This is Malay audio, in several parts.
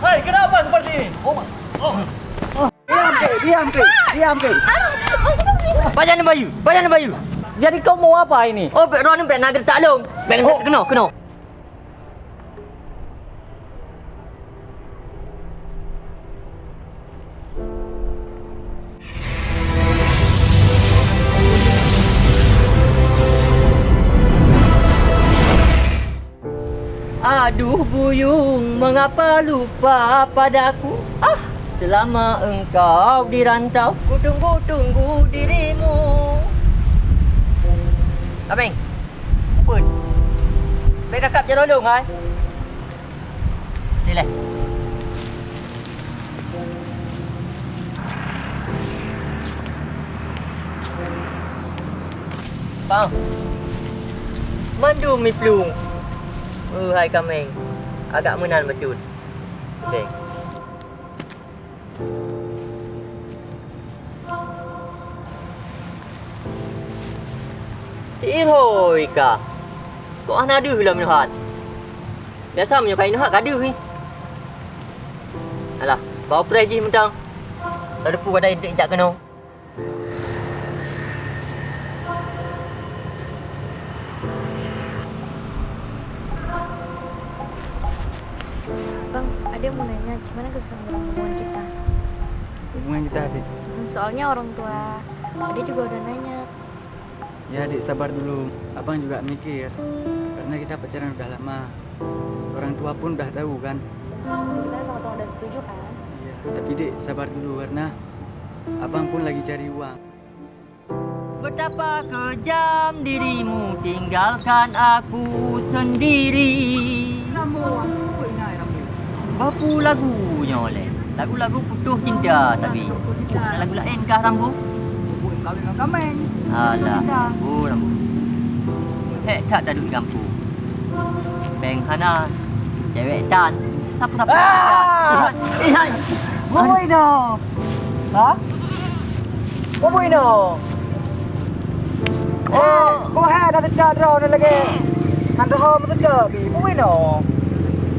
Hei, kenapa seperti ini? Oh, oh. Diam ke, diam ke, diam ke. Bajan Bayu, Bajan Bayu. Jadi kau mau apa ini? Oh, bek Ron bek nak tak long. Bek oh. kena, kena. Aduh buyung, mengapa lupa padaku? Ah, selama engkau di rantau, ku tunggu-tunggu dirimu. Abang, pun. Baik kakak je tolong, hai. Sila. Bang. Mandu mi plung. Uh, hai kameng. Agak menan betul. Okay. Ihoi ka. Kok ana ada lah menuhat. Biasa menyukai nuhat kada ni. Alah, bawa je mentang. Tak depu ada indik jak kena. Bang, ada yang mau nanya, gimana kebersamaan hubungan kita? Hubungan kita adik. Hmm, Soalnya orang tua Ade juga udah nanya. Ya adik sabar dulu. Abang juga mikir. Karena kita pacaran udah lama. Orang tua pun udah tahu kan. Kita sama-sama udah setuju kan? Iya. Tapi dek sabar dulu karena abang pun lagi cari uang. Betapa kejam dirimu tinggalkan aku sendiri. Rambu. Berapa lagunya oleh? Lagu-lagu putus cinta tapi. Nak lagu lain kah Rambu? Buat kawin dengan kameng. Alah, Rambu, Rambu. Hek tak dah duduk di kampung. Beng Hana, cewek tan. Siapa-siapa Ah! Eh, hai. Mau ini? Ha? Mau ini? Oh, Kau hai dah draw ni lagi. Hantu ho mesti ke bi. Mau ini?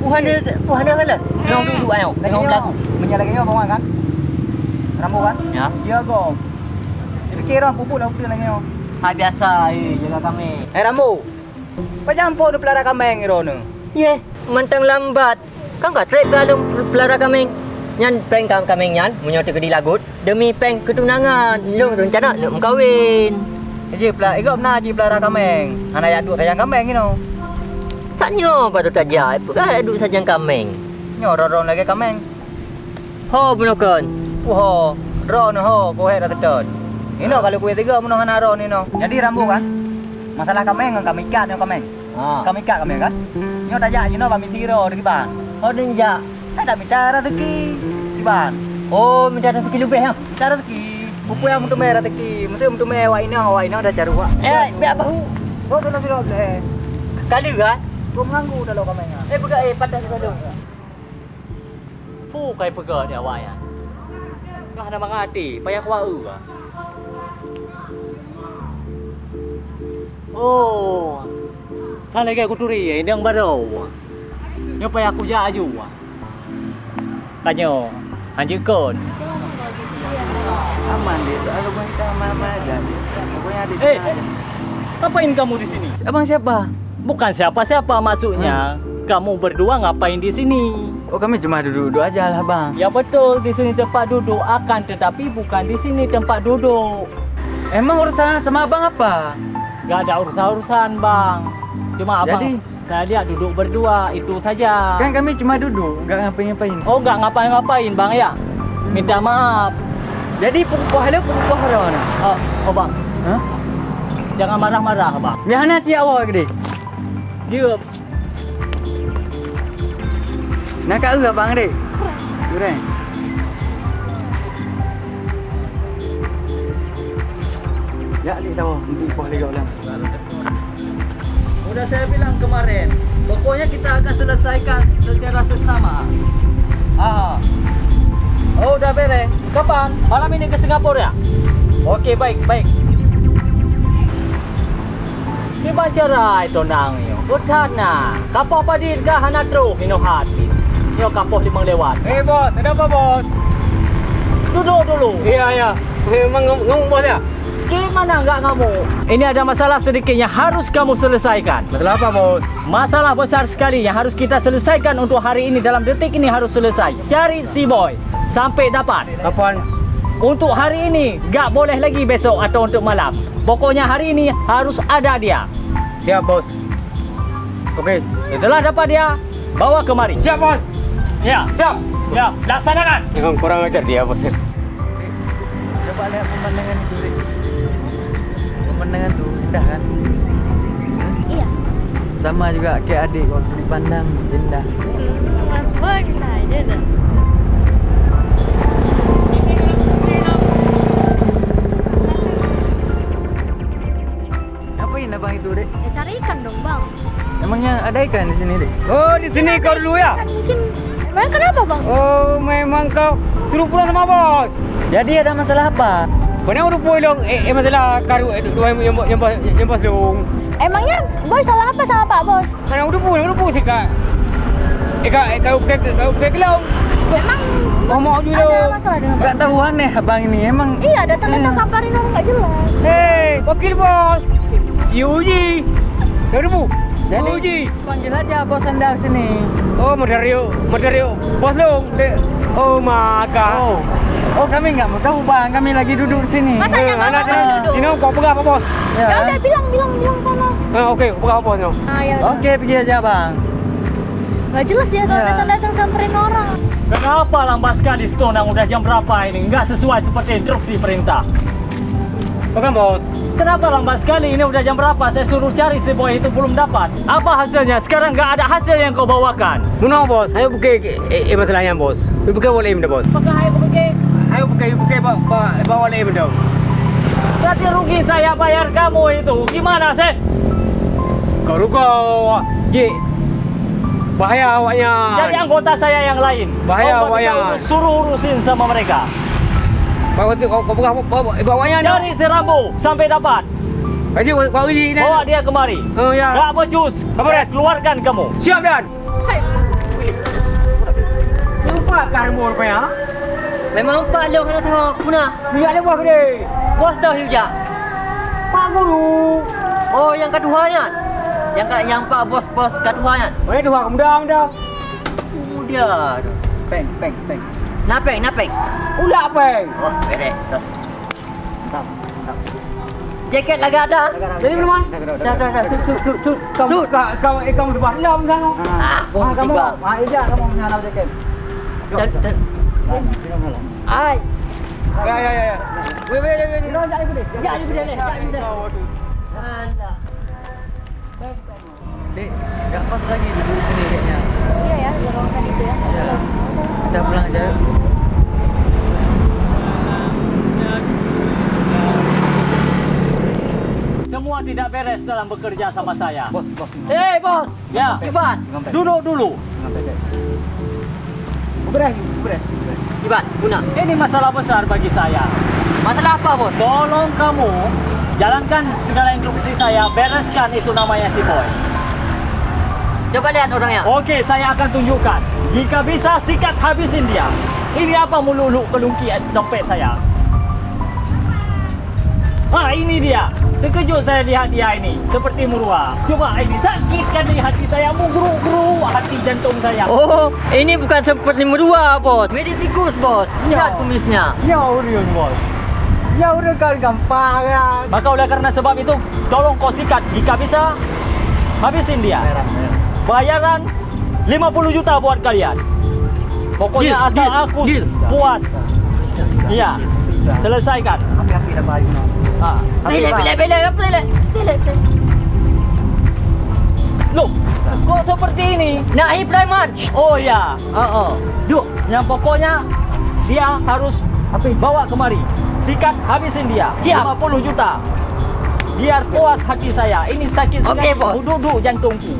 Puhan dia, puhan dia kala. Tengok duduk ayo. Tengok lagu. Menyalahkan kau kawan kan? Rambu kan? Ya. Ya kau. Fikir orang pupuk dah betul lagi. Hai biasa, eh, jaga kami. Eh Rambu. Pajampo ni pelara kameng ni rono. Ye, mentang lambat. Kan kau trek kalau pelara kami. Nyan peng kam kami nyan, ke di lagut demi peng ketunangan. Lu rencana nak mengkawin. Ji pelara, ikut benar ji pelara kameng. Anak yang duk sayang kameng ni no. Taknya patut saja. Bukan duduk saja kami. Nyo ron lagi kameng. Ho bunukan. Wah, ron ho, kau hai dah tecat. Ini kalau kue tiga menuh anak ron ni. Jadi Rambu kan? Masalah kameng kan kami ikat ni kameng. Ha. Kami ikat kameng kan? Nyo tak jak, you know, kami tiro di ban. Ho denja. Saya dah minta rezeki di ban. Oh, minta rezeki lebih ha. Minta rezeki. Pupu yang untuk merah rezeki. Mesti untuk merah wak ini, wak ini dah wak. Eh, biar bahu. Oh, tu nak sirap boleh. Kali kan? Kau mengganggu dalam kameng ah. Eh, pegang eh padas dulu. Fu kai pegang dia awak ya. Kau ada mengati, payah kuau ka. Oh. Kan lagi aku turi eh, yang baru. Nyo payah aku jaju. Kanyo, anjing kon. Aman dek, soal hubungan kita aman-aman aja. Pokoknya Eh. Ngapain kamu di sini? Abang siapa? Bukan siapa-siapa maksudnya. Kamu berdua ngapain di sini? Oh kami cuma duduk-duduk aja lah bang. Ya betul, di sini tempat duduk akan tetapi bukan di sini tempat duduk. Emang urusan sama abang apa? Gak ada urusan-urusan bang. Cuma abang Jadi? saya lihat duduk berdua itu saja. Kan kami cuma duduk, nggak ngapain-ngapain. Oh nggak ngapa-ngapain bang ya? Minta maaf. Jadi pukul hala pukul hala mana? Oh, oh bang, Hah? jangan marah-marah bang. Mihana ci awak gede. Dia Nak kat ke bang dek? Kurang. Ya, adik tahu. Nanti pukul lagi ulang. Udah saya bilang kemarin, pokoknya kita akan selesaikan secara seksama. Ah. Oh, udah beres. Kapan? Malam ini ke Singapura ya? Okey, baik, baik. Di bancara itu nang yo. Utana. Kapo padin ka hanatro hino hati. Tio Kapoh Limang lewat. Eh bos, ada apa bos? Duduk dulu. Iya iya. Memang ngomong bos ya? Gimana nggak ngamuk? Ini ada masalah sedikit yang harus kamu selesaikan. Masalah apa bos? Masalah besar sekali yang harus kita selesaikan untuk hari ini dalam detik ini harus selesai. Cari si boy sampai dapat. Kapan? Untuk hari ini nggak boleh lagi besok atau untuk malam. Pokoknya hari ini harus ada dia. Siap bos. Oke. Setelah dapat dia, bawa kemari. Siap bos. Ya, Siap. ya, laksanakan. Memang kurang ajar dia bos. Coba lihat pemandangan itu. Pemandangan tuh indah kan? Iya. Sama juga kayak adik waktu dipandang indah. Mas Boy bisa aja dah. Ikan di sini, Dek? Oh di sini kau dulu ya? Kan mungkin. Emang kenapa bang? Oh memang kau suruh pulang sama bos. Jadi ada masalah apa? Ni udah pulang eh, eh masalah karu eh, dua yang yang yang bos yang bos dong. Emangnya Boy salah apa sama Pak Bos? Mana udah pulang udah pulang sih kak. Eh kak kau kau kau kau kelau. Emang Ngomong dulu. ada masalah dengan Pak Gak tahu aneh abang ini. Emang Iya, datang-datang Eh. samperin orang nggak jelas. Hei wakil bos. Yuji. Kau udah bu. Jadi- Yuji. panggil aja bos anda sini. Oh Madario Madario bos dong. Oh maka. Oh, oh kami nggak mau tahu bang. Kami lagi duduk sini. Masa Eh, nggak mau duduk? ini kau pegang apa bos? Ya udah bilang bilang bilang sana. Ah oke pegang apa bos? Ah ya. Oke, pergi aja bang. Gak jelas ya kalau Ya. datang-datang samperin orang. Kenapa lambat sekali Stone udah jam berapa ini? Nggak sesuai seperti instruksi perintah. Pegang bos. Kenapa lambat sekali? Ini udah jam berapa? Saya suruh cari si boy itu belum dapat. Apa hasilnya? Sekarang nggak ada hasil yang kau bawakan. Nuna bos, ayo buka eh, masalahnya bos. Buka boleh minta bos. Apakah saya pergi? Ayo buka buka bawa boleh minta. Berarti rugi saya bayar kamu itu. Gimana sih? Kau rugo. Ji. Bahaya awaknya. Jadi anggota saya yang lain. Bahaya, urus- Suruh urusin sama mereka. Bawa tu kau bawa bawanya. Cari si Rambo sampai dapat. Aji kau uji ni. Bawa dia kemari. Oh ya. Nggak becus. Apa, Saya Dan? keluarkan kamu. Siap dan. Lupa karmu rupanya. Memang Pak Long nak tahu. Biar dia buat dia. Bos tahu juga. Pak guru. Oh, yang keduanya. Yang ka- yang Pak bos-bos keduanya. Oh ini dua kemudian dah. Oh, dia. Peng, peng, peng. Napeng, napeng. Ulah peng. Oh, beres. Terus. Jaket lagi ada. Jadi belum? Dah, dah, dah. Tut, tut, tut, tut. Kamu kamu eh kamu depan enam kan? Ah, Ah, kamu, tiga. ah, Ija, kamu menyala jaket. Dan, dan. Ai. Ya ya ya. ya. Wei wei wei. Jangan ibu dia. Jangan ibu dia. Jangan ibu dia. Alah. Dek, nggak pas lagi duduk di sini kayaknya. Iya ya, lowongan itu ya. Ya. jelas. Kita pulang aja. yuk. Semua tidak beres dalam bekerja sama saya. Bos, bos. Eh bos, ya, Iban, duduk dulu. Beres, beres. Iban, guna. Ini masalah besar bagi saya. Masalah apa, bos? Tolong kamu jalankan segala instruksi saya, bereskan itu namanya si boy. Coba lihat orangnya. Oke, saya akan tunjukkan. Jika bisa sikat habisin dia. Ini apa melulu kelungki dompet saya? Ah, ini dia. Terkejut saya lihat dia ini. Seperti murua. Coba ini sakitkan di hati saya. Mugru-gru hati jantung saya. Oh, ini bukan seperti medua, bos. Meditikus, bos. Lihat kumisnya. Ya udah bos. Ya udah kan gampang ya. Maka oleh karena sebab itu, tolong kau sikat. Jika bisa, habisin dia. Bayaran 50 juta buat kalian. Pokoknya Deal, asal deal, aku deal. puas. Iya. Selesaikan. Balik. Ah. Pilih. Loh, kok seperti ini? Nahi Praiman. Oh ya, Oh, oh. Duk, yang pokoknya dia harus bawa kemari. Sikat habisin dia. Siap. 50 juta. Biar puas hati saya. Ini sakit Oke, sekali. bos. Duduk jantungku.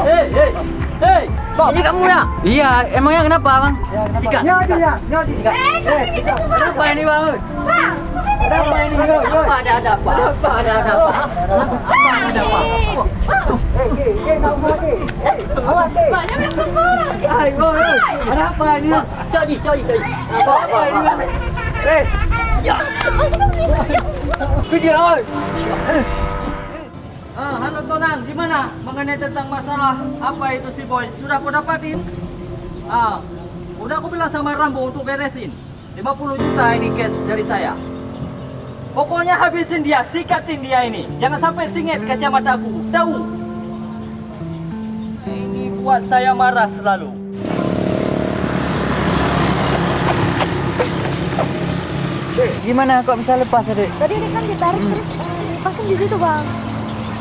Hei, hei, hei. Ini kamu ya? Iya, emangnya kenapa bang? Sikat. Ya dia, ya dia. Kenapa ini bang? Bang, Ada apa ini? Yo. Apa ada ada apa? Apa ada ada apa? Apa ada apa? Eh, ke, ke, tak apa ke? Eh, awak ke? Banyak yang orang. Hai, yo, yo. Ada apa ini? Cok ji, cok ji, cok ji. Apa Apa ini? Eh, kerja awak. Ah, halo Tonan, gimana mengenai tentang masalah apa itu si boy? Sudah kau dapatin? Ah, udah aku bilang sama Rambo untuk beresin. 50 juta ini cash dari saya. Pokoknya habisin dia, sikatin dia ini. Jangan sampai singit kacamataku. Tahu? Ini buat saya marah selalu. Dek, gimana kok bisa lepas, Dek? Tadi ini kan ditarik terus eh, lepasin di situ bang.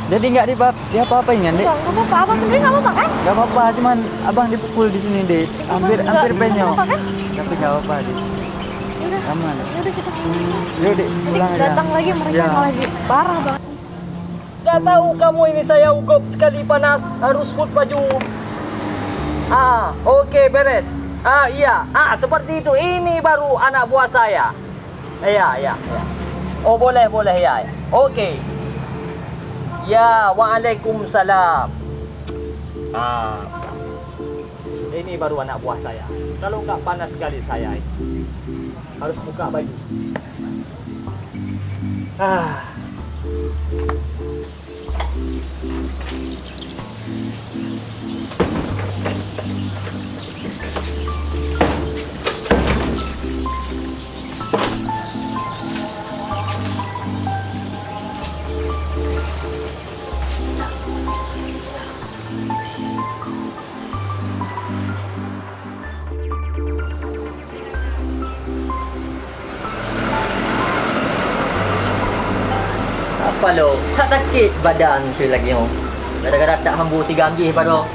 Jadi nggak di dia apa-apain kan, Dek? Bang, nggak apa-apa. Abang sendiri nggak apa-apa kan? Gak apa-apa, cuman abang dipukul di sini, Dek. Hampir Nggak- hampir nggak penyok. apa-apa kan? Tapi gak apa-apa, Dek. Aman. yaudah kita pulang. Yuk, Dek, Nanti pulang aja. datang lagi mereka Ya. malah jadi parah banget. Gak tahu kamu ini saya ugup sekali panas harus food baju. Ah, oke beres. Ah iya, ah seperti itu. Ini baru anak buah saya. Iya, iya, iya. Oh boleh, boleh ya. ya. Oke. Ya, waalaikumsalam. Ah, ini baru anak buah saya. Kalau nggak panas sekali saya ini. Harus buka baju. Ah. Apa badan tu lagi oh. Kadang-kadang tak hambu tiga ambih pada.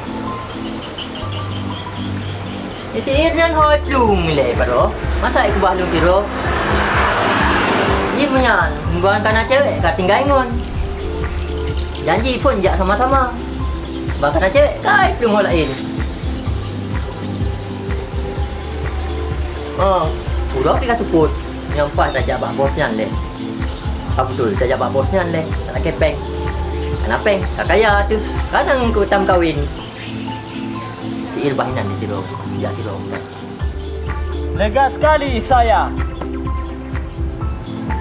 Itu irian hoi plung le pada. Masa aku bahlung kira. Ia menyan, bukan kerana cewek kat tinggal ingon. Janji pun jak sama-sama. Bukan kerana cewek kai plung hoi lain. Oh, udah pergi kat tuput. Yang pas tak jak bak bosnya le. Apa betul? Tak jawab bosnya le. Tak nak kepeng. Anak peng, tak kaya tu. Kadang ku tam kahwin. Si Irbahinan di situ. Ya situ. Lega sekali saya.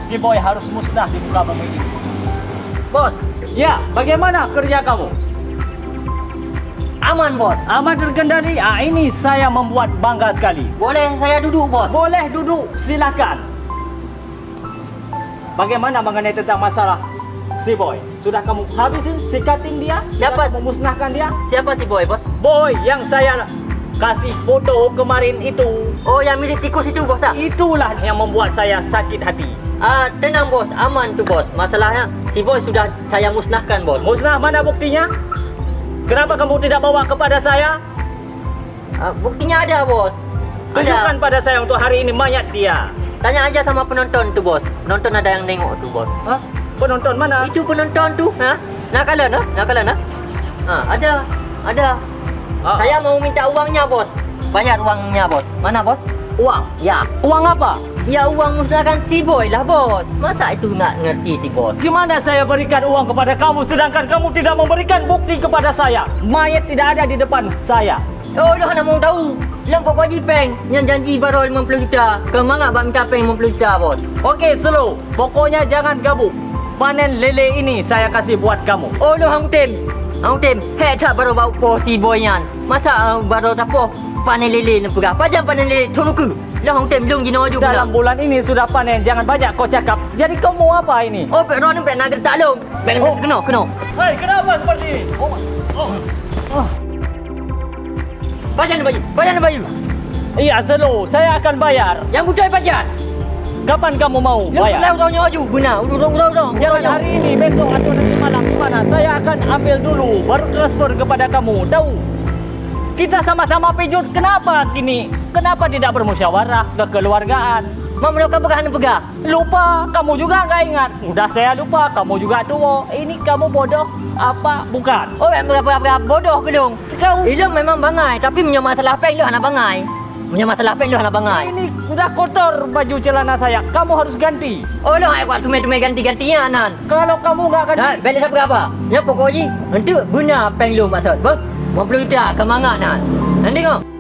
Si boy harus musnah di muka bumi ini. Bos, Ya, bagaimana kerja kamu? aman bos. Aman terkendali. Ah, ini saya membuat bangga sekali. Boleh saya duduk bos? Boleh duduk, silakan. Bagaimana mengenai tentang masalah si boy? Sudah kamu habisin, sikatin dia? Siapa? Memusnahkan dia? Siapa si boy bos? Boy yang saya kasih foto kemarin itu, Oh yang mirip tikus itu bos tak? itulah yang membuat saya sakit hati. Ah tenang bos, aman tu bos. Masalahnya si boy sudah saya musnahkan bos. Musnah mana buktinya? Kenapa kamu tidak bawa kepada saya? Ah, buktinya ada bos. Tunjukkan Ada. pada saya untuk hari ini mayat dia. Tanya aja sama penonton tu bos. Penonton ada yang tengok tu bos. Hah? Penonton mana? Itu penonton tu, ha? Nak kalah nah? Nak kalah nah? Ha, ada. Ada. Ah, Saya mau minta uangnya, bos. Bayar uangnya, bos. Mana, bos? uang. Ya. Uang apa? Ya uang musnahkan si boy lah, bos. Masa itu nak ngerti si bos? Gimana saya berikan uang kepada kamu sedangkan kamu tidak memberikan bukti kepada saya? Mayat tidak ada di depan saya. Oh, dah nak mau tahu. Lampak gaji peng. Yang janji baru 50 juta. Kemana bak minta peng 50 juta, bos? Okey, slow. Pokoknya jangan gabung. Panen lele ini saya kasih buat kamu. Oh, dah hang tem. Hang tem. Hek tak baru bau po si boy yan. Masa uh, baru tak po panen lele nak pegah. Pajam panen lele toluku. Lah hang tem jong jino ju pula. Dalam bulan ini sudah panen, jangan banyak kau cakap. Jadi kamu apa ini? Oh, pek ron pek nak gertak long. Pek Oh. kena, kena. Hei, kenapa seperti ini? Oh, oh, oh. Pajan bayu. Pajan bayu. Iya, slow. Saya akan bayar. Yang budai pajan. Kapan kamu mau bayar? lau tanya aju. Guna. Udah udah udah udah. Jangan hari ini, besok atau nanti malam gimana? Saya akan ambil dulu, baru transfer kepada kamu. Tahu? Kita sama-sama pijut. Kenapa kini? Kenapa tidak bermusyawarah kekeluargaan? Mau mereka pegahan pegah. Lupa, kamu juga nggak ingat. Udah saya lupa, kamu juga tua. Ini kamu bodoh apa bukan? Oh, yang berapa-berapa bodoh belum. Kau Ilong memang bangai, tapi punya masalah peng lu anak bangai. Punya masalah peng lu anak bangai. ini Sudah kotor baju celana saya. Kamu harus ganti. Oh lah, aku tumai-tumai ganti-gantian nan. Kalau kamu nggak ganti, Nan, balik siapa apa? Ya pokoknya untuk guna penglung maksud. Ber, mau perlu tak kemangat nan. Nanti kau.